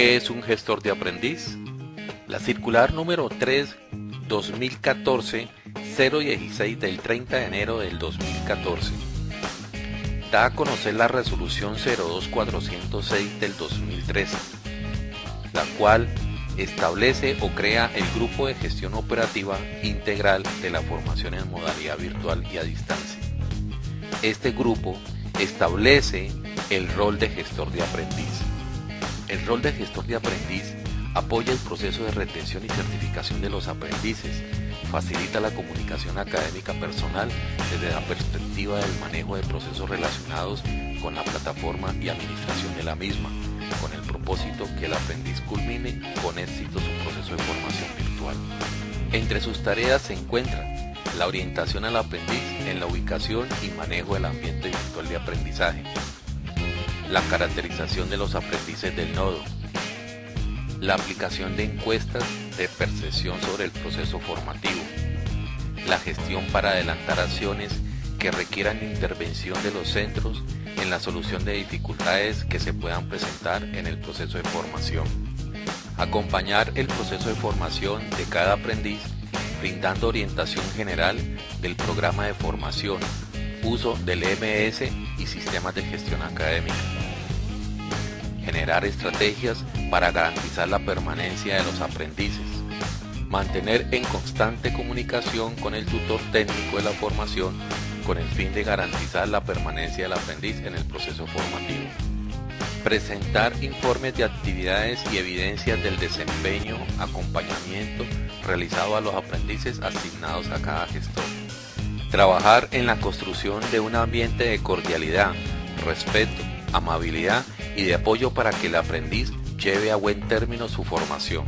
¿Qué es un gestor de aprendiz? La circular número 3 2014 016 del 30 de enero del 2014 da a conocer la resolución 02406 del 2013, la cual establece o crea el grupo de gestión operativa integral de la formación en modalidad virtual y a distancia. Este grupo establece el rol de gestor de aprendiz. El rol de gestor de aprendiz apoya el proceso de retención y certificación de los aprendices, facilita la comunicación académica personal desde la perspectiva del manejo de procesos relacionados con la plataforma y administración de la misma, con el propósito que el aprendiz culmine con éxito su proceso de formación virtual. Entre sus tareas se encuentra la orientación al aprendiz en la ubicación y manejo del ambiente virtual de aprendizaje, la caracterización de los aprendices del nodo, la aplicación de encuestas de percepción sobre el proceso formativo, la gestión para adelantar acciones que requieran intervención de los centros en la solución de dificultades que se puedan presentar en el proceso de formación, acompañar el proceso de formación de cada aprendiz brindando orientación general del programa de formación, uso del MS y sistemas de gestión académica. Generar estrategias para garantizar la permanencia de los aprendices, mantener en constante comunicación con el tutor técnico de la formación con el fin de garantizar la permanencia del aprendiz en el proceso formativo, presentar informes de actividades y evidencias del desempeño, acompañamiento realizado a los aprendices asignados a cada gestor, trabajar en la construcción de un ambiente de cordialidad, respeto, amabilidad y de apoyo para que el aprendiz lleve a buen término su formación.